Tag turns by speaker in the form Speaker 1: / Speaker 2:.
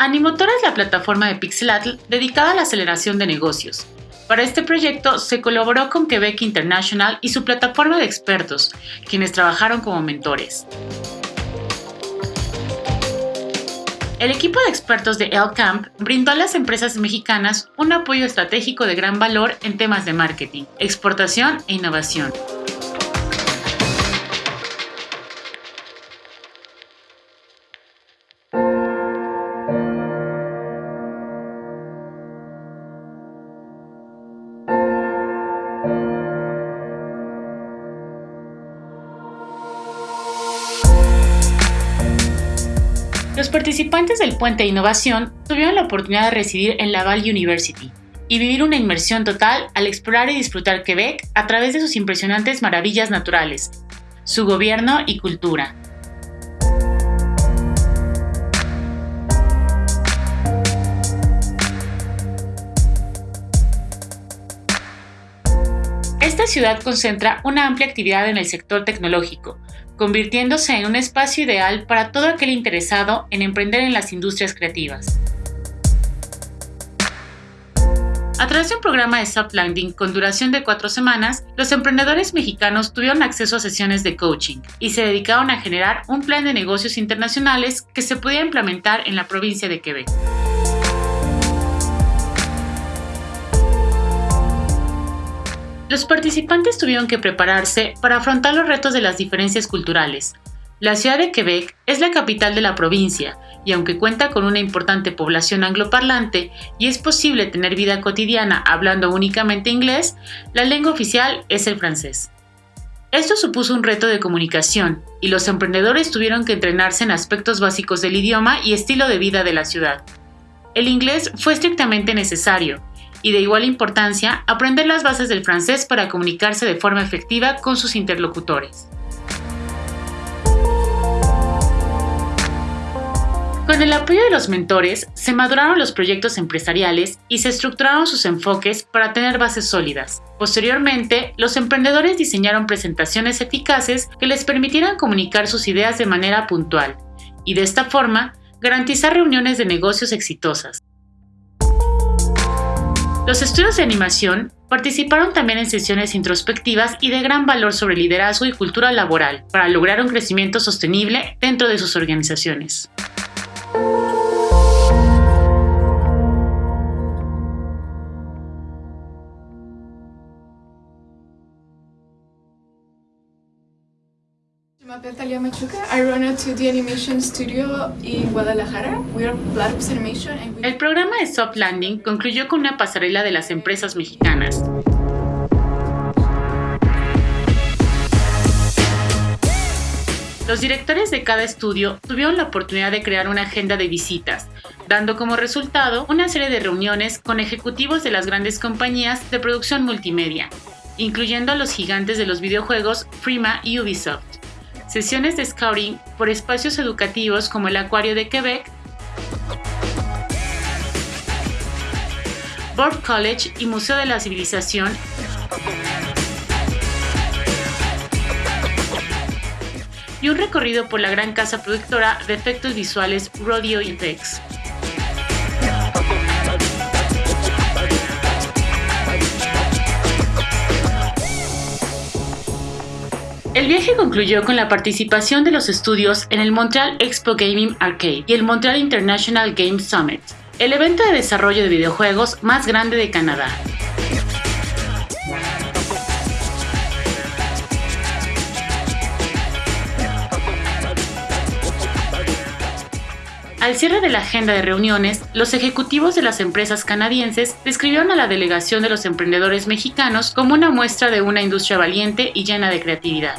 Speaker 1: Animotor es la plataforma de Pixelatl dedicada a la aceleración de negocios. Para este proyecto se colaboró con Quebec International y su plataforma de expertos, quienes trabajaron como mentores. El equipo de expertos de El-Camp brindó a las empresas mexicanas un apoyo estratégico de gran valor en temas de marketing, exportación e innovación. Los participantes del Puente de Innovación tuvieron la oportunidad de residir en Laval University y vivir una inmersión total al explorar y disfrutar Quebec a través de sus impresionantes maravillas naturales, su gobierno y cultura. Esta ciudad concentra una amplia actividad en el sector tecnológico, convirtiéndose en un espacio ideal para todo aquel interesado en emprender en las industrias creativas. A través de un programa de soft landing con duración de cuatro semanas, los emprendedores mexicanos tuvieron acceso a sesiones de coaching y se dedicaron a generar un plan de negocios internacionales que se pudiera implementar en la provincia de Quebec. Los participantes tuvieron que prepararse para afrontar los retos de las diferencias culturales. La ciudad de Quebec es la capital de la provincia y aunque cuenta con una importante población angloparlante y es posible tener vida cotidiana hablando únicamente inglés, la lengua oficial es el francés. Esto supuso un reto de comunicación y los emprendedores tuvieron que entrenarse en aspectos básicos del idioma y estilo de vida de la ciudad. El inglés fue estrictamente necesario, y de igual importancia aprender las bases del francés para comunicarse de forma efectiva con sus interlocutores. Con el apoyo de los mentores, se maduraron los proyectos empresariales y se estructuraron sus enfoques para tener bases sólidas. Posteriormente, los emprendedores diseñaron presentaciones eficaces que les permitieran comunicar sus ideas de manera puntual y de esta forma garantizar reuniones de negocios exitosas. Los estudios de animación participaron también en sesiones introspectivas y de gran valor sobre liderazgo y cultura laboral para lograr un crecimiento sostenible dentro de sus organizaciones.
Speaker 2: Llamo Talia Machuca. I run a 2D animation studio in Guadalajara. We are Animation. And we...
Speaker 1: El programa de Soft Landing concluyó con una pasarela de las empresas mexicanas. Los directores de cada estudio tuvieron la oportunidad de crear una agenda de visitas, dando como resultado una serie de reuniones con ejecutivos de las grandes compañías de producción multimedia, incluyendo a los gigantes de los videojuegos Prima y Ubisoft sesiones de scouting por espacios educativos como el Acuario de Quebec, Board College y Museo de la Civilización, y un recorrido por la gran casa productora de efectos visuales Rodeo Effects. El viaje concluyó con la participación de los estudios en el Montreal Expo Gaming Arcade y el Montreal International Game Summit, el evento de desarrollo de videojuegos más grande de Canadá. Al cierre de la agenda de reuniones, los ejecutivos de las empresas canadienses describieron a la delegación de los emprendedores mexicanos como una muestra de una industria valiente y llena de creatividad.